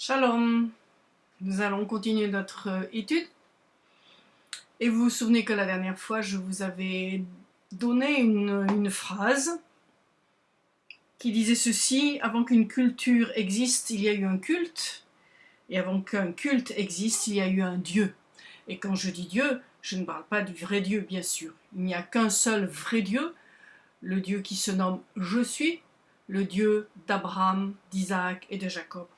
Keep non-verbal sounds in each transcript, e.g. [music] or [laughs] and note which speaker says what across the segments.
Speaker 1: Shalom Nous allons continuer notre euh, étude. Et vous vous souvenez que la dernière fois, je vous avais donné une, une phrase qui disait ceci, avant qu'une culture existe, il y a eu un culte, et avant qu'un culte existe, il y a eu un Dieu. Et quand je dis Dieu, je ne parle pas du vrai Dieu, bien sûr. Il n'y a qu'un seul vrai Dieu, le Dieu qui se nomme « Je suis », le Dieu d'Abraham, d'Isaac et de Jacob.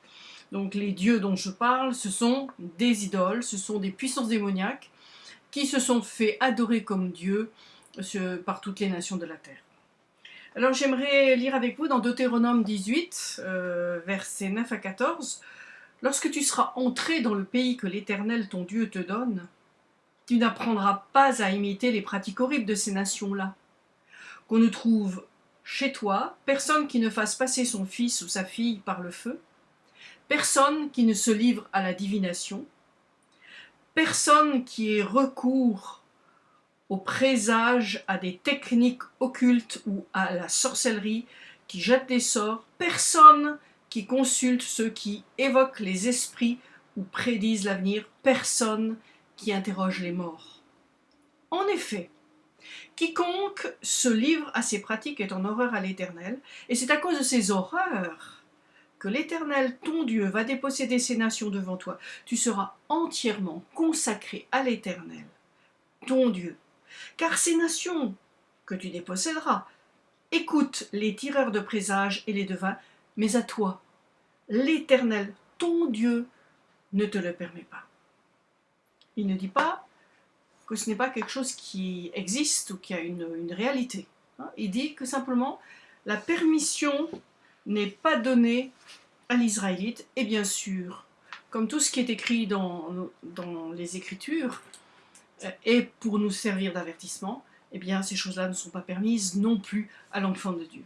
Speaker 1: Donc les dieux dont je parle, ce sont des idoles, ce sont des puissances démoniaques qui se sont fait adorer comme dieux par toutes les nations de la terre. Alors j'aimerais lire avec vous dans Deutéronome 18, euh, versets 9 à 14. « Lorsque tu seras entré dans le pays que l'Éternel ton Dieu te donne, tu n'apprendras pas à imiter les pratiques horribles de ces nations-là. Qu'on ne trouve chez toi personne qui ne fasse passer son fils ou sa fille par le feu, personne qui ne se livre à la divination, personne qui ait recours au présage, à des techniques occultes ou à la sorcellerie, qui jette des sorts, personne qui consulte ceux qui évoquent les esprits ou prédisent l'avenir, personne qui interroge les morts. En effet, quiconque se livre à ces pratiques est en horreur à l'Éternel, et c'est à cause de ces horreurs l'Éternel, ton Dieu, va déposséder ces nations devant toi. Tu seras entièrement consacré à l'Éternel, ton Dieu. Car ces nations que tu déposséderas écoutent les tireurs de présages et les devins, mais à toi, l'Éternel, ton Dieu, ne te le permet pas. Il ne dit pas que ce n'est pas quelque chose qui existe ou qui a une, une réalité. Hein. Il dit que simplement la permission n'est pas donné à l'Israélite, et bien sûr, comme tout ce qui est écrit dans, les Écritures, et euh, pour nous servir d'avertissement, eh bien ces choses-là ne sont pas permises non plus à l'enfant de Dieu.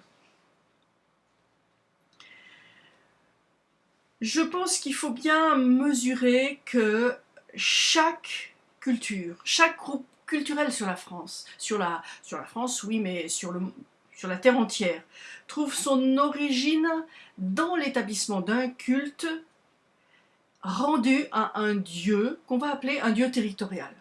Speaker 1: Je pense qu'il faut bien mesurer que chaque culture, chaque groupe culturel sur la France, sur la, sur la France, oui, mais sur le, sur la terre entière, trouve son origine dans l'établissement d'un culte rendu à un dieu qu'on va appeler un dieu territorial.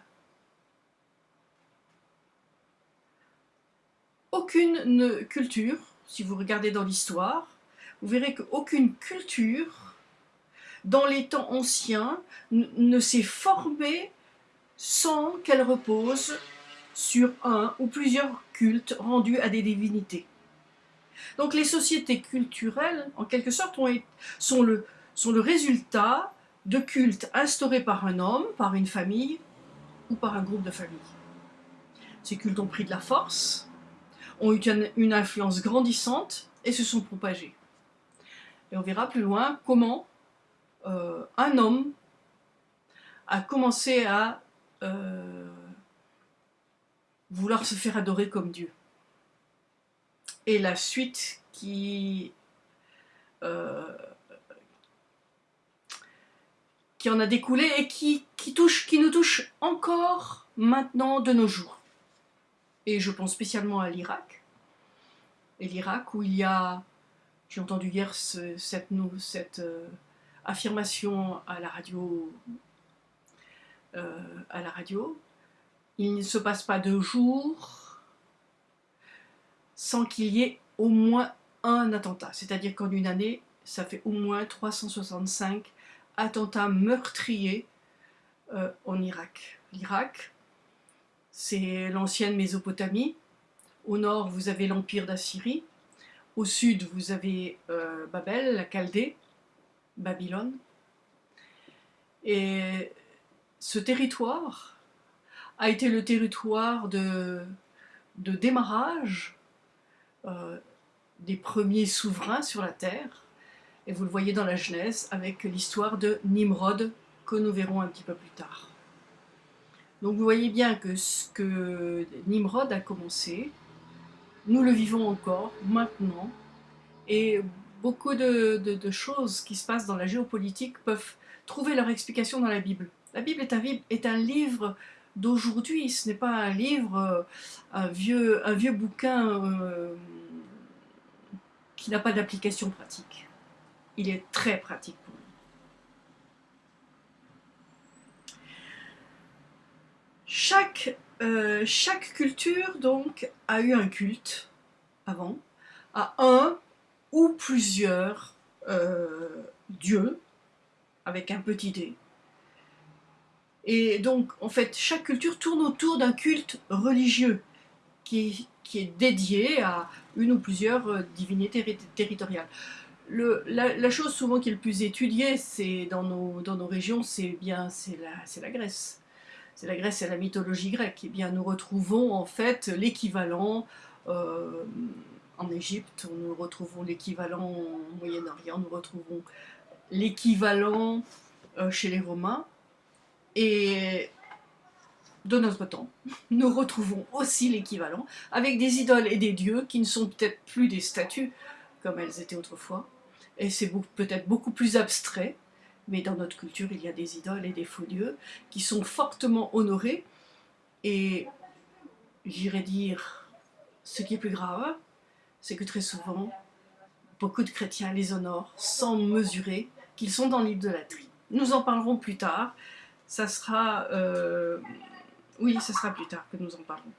Speaker 1: Aucune culture, si vous regardez dans l'histoire, vous verrez qu'aucune culture, dans les temps anciens, ne s'est formée sans qu'elle repose sur un ou plusieurs cultes rendus à des divinités. Donc les sociétés culturelles, en quelque sorte, sont, le, résultat de cultes instaurés par un homme, par une famille ou par un groupe de familles. Ces cultes ont pris de la force, ont eu une influence grandissante et se sont propagés. Et on verra plus loin comment euh, un homme a commencé à euh, vouloir se faire adorer comme Dieu. Et la suite qui, euh, en a découlé et qui, touche, qui nous touche encore maintenant de nos jours. Et je pense spécialement à l'Irak. Et l'Irak où il y a, j'ai entendu hier cette, cette euh, affirmation à la radio, euh, à la radio, il ne se passe pas de jours sans qu'il y ait au moins un attentat. C'est-à-dire qu'en une année, ça fait au moins 365 attentats meurtriers euh, en Irak. L'Irak, c'est l'ancienne Mésopotamie. Au nord, vous avez l'empire d'Assyrie. Au sud, vous avez euh, Babel, la Chaldée, Babylone. Et ce territoire a été le territoire de, de démarrage euh, des premiers souverains sur la terre. Et vous le voyez dans la Genèse avec l'histoire de Nimrod que nous verrons un petit peu plus tard. Donc vous voyez bien que ce que Nimrod a commencé, nous le vivons encore maintenant et beaucoup de, de, choses qui se passent dans la géopolitique peuvent trouver leur explication dans la Bible. La Bible est un, est un livre d'aujourd'hui. Ce n'est pas un livre, euh, un vieux, bouquin euh, qui n'a pas d'application pratique. Il est très pratique pour nous. Euh, chaque, culture donc a eu un culte avant, à un ou plusieurs dieux avec un petit dé. Et donc, en fait, chaque culture tourne autour d'un culte religieux qui, qui, est dédié à une ou plusieurs euh, divinités territoriales. Le, la, chose souvent qui est le plus étudiée c'est dans nos, dans nos régions, c'est bien la, la Grèce. C'est la Grèce et la mythologie grecque. Et eh bien, nous retrouvons en fait l'équivalent euh, en Égypte, nous retrouvons l'équivalent au Moyen-Orient, nous retrouvons l'équivalent euh, chez les Romains. Et de notre temps, [laughs] nous retrouvons aussi l'équivalent avec des idoles et des dieux qui ne sont peut-être plus des statues comme elles étaient autrefois, et c'est peut-être beaucoup plus abstrait, mais dans notre culture il y a des idoles et des faux dieux qui sont fortement honorés, et j'irais dire, ce qui est plus grave, c'est que très souvent, beaucoup de chrétiens les honorent sans mesurer qu'ils sont dans l'idolâtrie. Nous en parlerons plus tard, ça sera... Euh, oui, ce sera plus tard que nous en parlerons.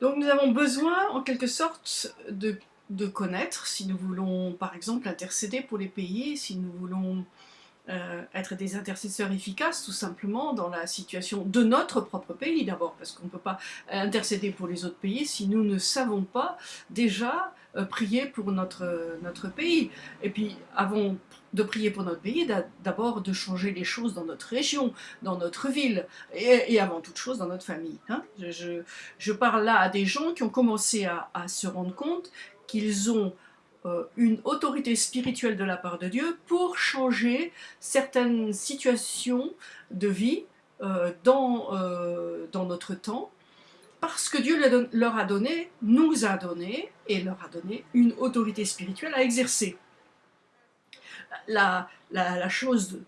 Speaker 1: Donc nous avons besoin, en quelque sorte, de, connaître, si nous voulons, par exemple, intercéder pour les pays, si nous voulons euh, être des intercesseurs efficaces, tout simplement, dans la situation de notre propre pays, d'abord, parce qu'on ne peut pas intercéder pour les autres pays si nous ne savons pas déjà euh, prier pour notre, notre pays. Et puis, avant de prier pour notre pays, d'abord de changer les choses dans notre région, dans notre ville, et, avant toute chose dans notre famille. Hein. Je, parle là à des gens qui ont commencé à, se rendre compte qu'ils ont euh, une autorité spirituelle de la part de Dieu pour changer certaines situations de vie euh, euh, dans notre temps, parce que Dieu leur a donné, nous a donné, et leur a donné une autorité spirituelle à exercer. La, chose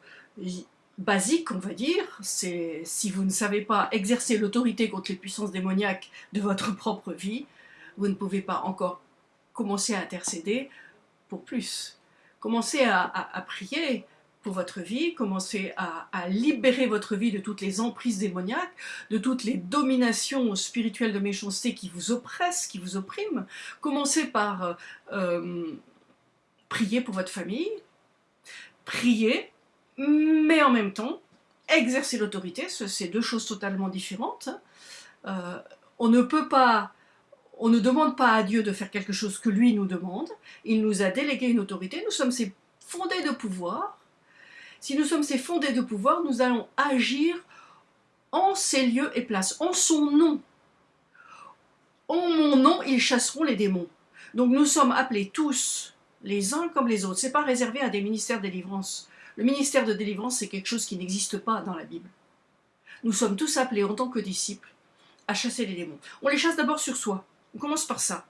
Speaker 1: basique, on va dire, c'est si vous ne savez pas exercer l'autorité contre les puissances démoniaques de votre [laughs] propre vie, vous ne pouvez pas encore commencez à intercéder pour plus. Commencez à, prier pour votre vie, commencez à, libérer votre vie de toutes les emprises démoniaques, de toutes les dominations spirituelles de méchanceté qui vous oppressent, qui vous oppriment. Commencez par euh, euh, prier pour votre famille, prier, mais en même temps, exercer l'autorité, c'est deux choses totalement différentes. Euh, on ne peut pas on ne demande pas à Dieu de faire quelque chose que lui nous demande. Il nous a délégué une autorité. Nous sommes ses fondés de pouvoir. Si nous sommes ses fondés de pouvoir, nous allons agir en ces lieux et places, en son nom. En mon nom, ils chasseront les démons. Donc nous sommes appelés tous, les uns comme les autres. Ce n'est pas réservé à des ministères de délivrance. Le ministère de délivrance, c'est quelque chose qui n'existe pas dans la Bible. Nous sommes tous appelés en tant que disciples à chasser les démons. On les chasse d'abord sur soi. On commence par ça.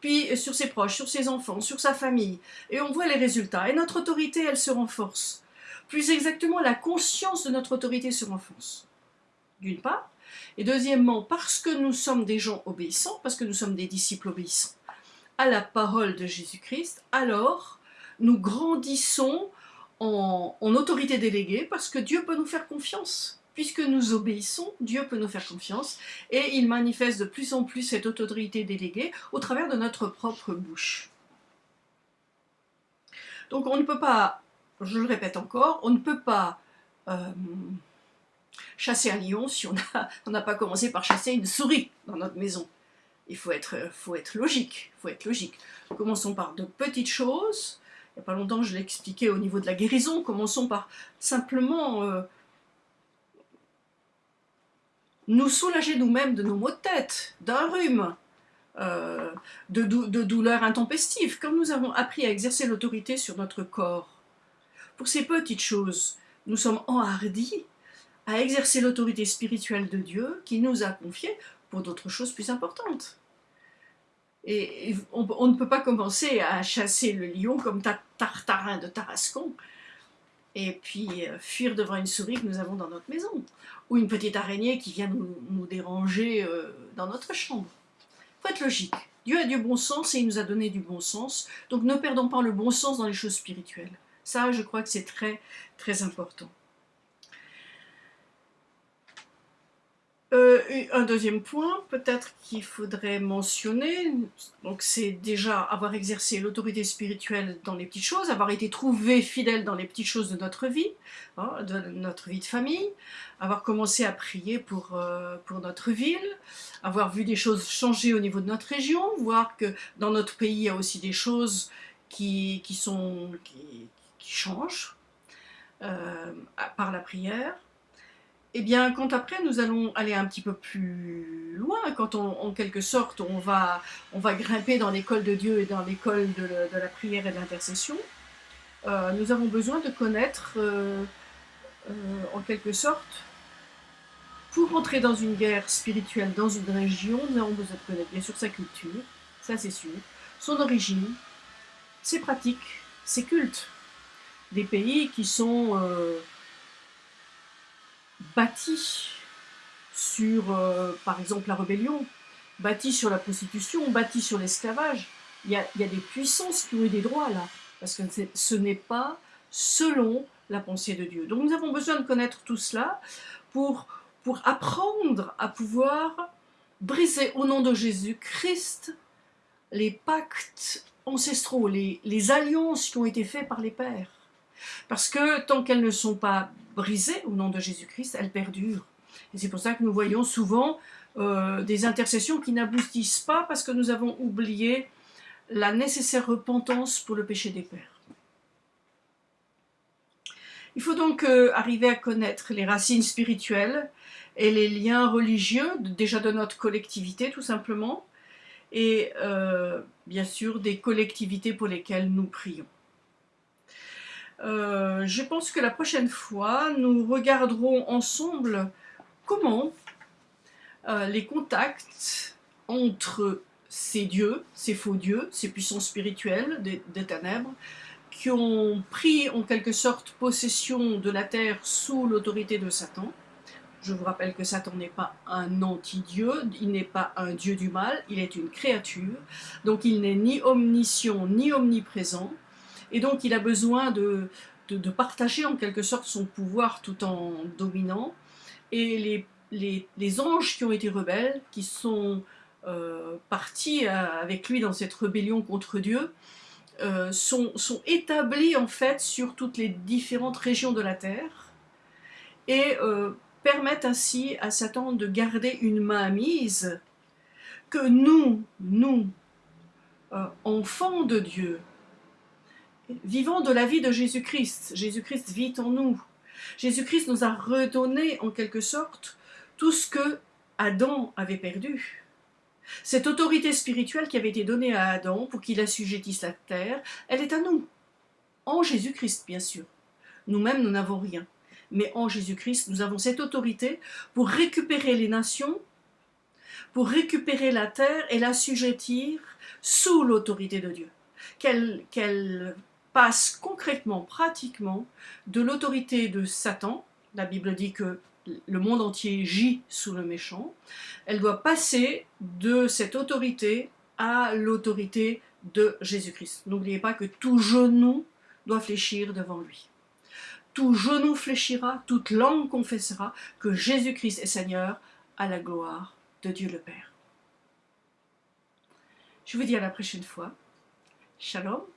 Speaker 1: Puis euh, sur ses proches, sur ses enfants, sur sa famille. Et on voit les résultats. Et notre autorité, elle se renforce. Plus exactement, la conscience de notre autorité se renforce. D'une part. Et deuxièmement, parce que nous sommes des gens obéissants, parce que nous sommes des disciples obéissants à la parole de Jésus-Christ, alors nous grandissons en, autorité déléguée parce que Dieu peut nous faire confiance puisque nous obéissons, Dieu peut nous faire confiance et il manifeste de plus en plus cette autorité déléguée au travers de notre propre bouche. Donc on ne peut pas, je le répète encore, on ne peut pas euh, chasser un lion si on n'a pas commencé par chasser une souris dans notre maison. Il faut être, logique. Commençons par de petites choses. Il n'y a pas longtemps, je l'ai expliqué au niveau de la guérison. Commençons par simplement euh, nous soulager nous-mêmes de nos maux de tête, d'un rhume, euh, de, douleurs intempestives, comme nous avons appris à exercer l'autorité sur notre corps. Pour ces petites choses, nous sommes enhardis à exercer l'autorité spirituelle de Dieu qui nous a confiée d'autres choses plus importantes. Et on, ne peut pas commencer à chasser le lion comme Tartarin de Tarascon, et puis euh, fuir devant une souris que nous avons dans notre maison, ou une petite araignée qui vient nous, déranger euh, dans notre chambre. Il faut être logique. Dieu a du bon sens et il nous a donné du bon sens, donc ne perdons pas le bon sens dans les choses spirituelles. Ça, je crois que c'est très, très important. Euh, un deuxième point, peut-être qu'il faudrait mentionner, donc c'est déjà avoir exercé l'autorité spirituelle dans les petites choses, avoir été trouvé fidèle dans les petites choses de notre vie, hein, de notre vie de famille, avoir commencé à prier pour, euh, pour notre ville, avoir vu des choses changer au niveau de notre région, voir que dans notre pays il y a aussi des choses qui, qui sont, qui, changent euh, par la prière, eh bien, quand après nous allons aller un petit peu plus loin, quand en quelque sorte on va, on va grimper dans l'école de Dieu et dans l'école de, la prière et de l'intercession, euh, nous avons besoin de connaître, euh, euh, en quelque sorte, pour entrer dans une guerre spirituelle dans une région, nous avons besoin de connaître bien sûr sa culture, ça c'est sûr, son origine, ses pratiques, ses cultes. Des pays qui sont bâti sur, euh, par exemple, la rébellion, bâti sur la prostitution, bâti sur l'esclavage. Il y, a, des puissances qui ont eu des droits là, parce que ce n'est pas selon la pensée de Dieu. Donc nous avons besoin de connaître tout cela pour, apprendre à pouvoir briser au nom de Jésus-Christ les pactes ancestraux, les, les alliances qui ont été faites par les pères. Parce que tant qu'elles ne sont pas brisées au nom de Jésus-Christ, elles perdurent. Et c'est pour ça que nous voyons souvent euh, des intercessions qui n'aboutissent pas parce que nous avons oublié la nécessaire repentance pour le péché des pères. Il faut donc euh, arriver à connaître les racines spirituelles et les liens religieux, déjà de notre collectivité tout simplement, et euh, bien sûr des collectivités pour lesquelles nous prions. Euh, je pense que la prochaine fois, nous regarderons ensemble comment euh, les contacts entre ces dieux, ces faux dieux, ces puissances spirituelles des, ténèbres, qui ont pris en quelque sorte possession de la terre sous l'autorité de Satan. Je vous rappelle que Satan n'est pas un anti-dieu, il n'est pas un dieu du mal, il est une créature, donc il n'est ni omniscient ni omniprésent, et donc il a besoin de, de, partager en quelque sorte son pouvoir tout en dominant. Et les, les, les anges qui ont été rebelles, qui sont euh, partis euh, avec lui dans cette rébellion contre Dieu, euh, sont, sont, établis en fait sur toutes les différentes régions de la terre et permettent ainsi à Satan de garder une main mise que nous, nous, enfants de Dieu, vivons de la vie de Jésus-Christ. Jésus-Christ vit en nous. Jésus-Christ nous a redonné en quelque sorte tout ce que Adam avait perdu. Cette autorité spirituelle qui avait été donnée à Adam pour qu'il assujettisse la terre, elle est à nous. En Jésus-Christ, bien sûr. Nous-mêmes, nous n'avons rien. Mais en Jésus-Christ, nous avons cette autorité pour récupérer les nations, pour récupérer la terre et l'assujettir sous l'autorité de Dieu. Quelle, passe concrètement, pratiquement, de l'autorité de Satan, la Bible dit que le monde entier gît sous le méchant, elle doit passer de cette autorité à l'autorité de Jésus-Christ. N'oubliez pas que tout genou doit fléchir devant lui. Tout genou fléchira, toute langue confessera que Jésus-Christ est Seigneur à la gloire de Dieu le Père. Je vous dis à la prochaine fois. Shalom